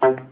Thank.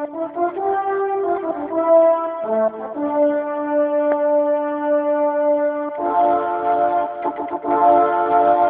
Thank you.